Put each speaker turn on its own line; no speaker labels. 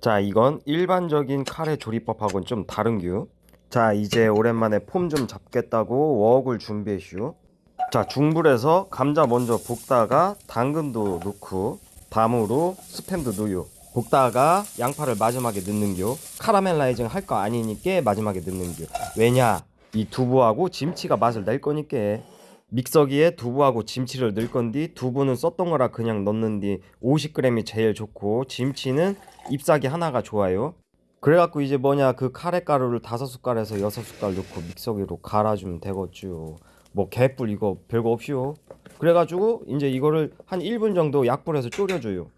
자 이건 일반적인 카레 조리법하고는 좀 다른 규. 자 이제 오랜만에 폼 좀 잡겠다고 웍을 준비했슈. 자 중불에서 감자 먼저 볶다가 당근도 넣고 다음으로 스팸도 넣어요. 볶다가 양파를 마지막에 넣는겨 카라멜라이징 할 거 아니니까 마지막에 넣는겨 왜냐? 이 두부하고 김치가 맛을 낼 거니까 믹서기에 두부하고 김치를 넣을 건디 두부는 썼던 거라 그냥 넣는디 50g이 제일 좋고 김치는 잎사귀 하나가 좋아요. 그래갖고 이제 뭐냐 그 카레 가루를 다섯 숟갈에서 여섯 숟갈 넣고 믹서기로 갈아주면 되겠죠. 뭐 개뿔 이거 별거 없이요. 그래가지고 이제 이거를 한 1분 정도 약불에서 졸여줘요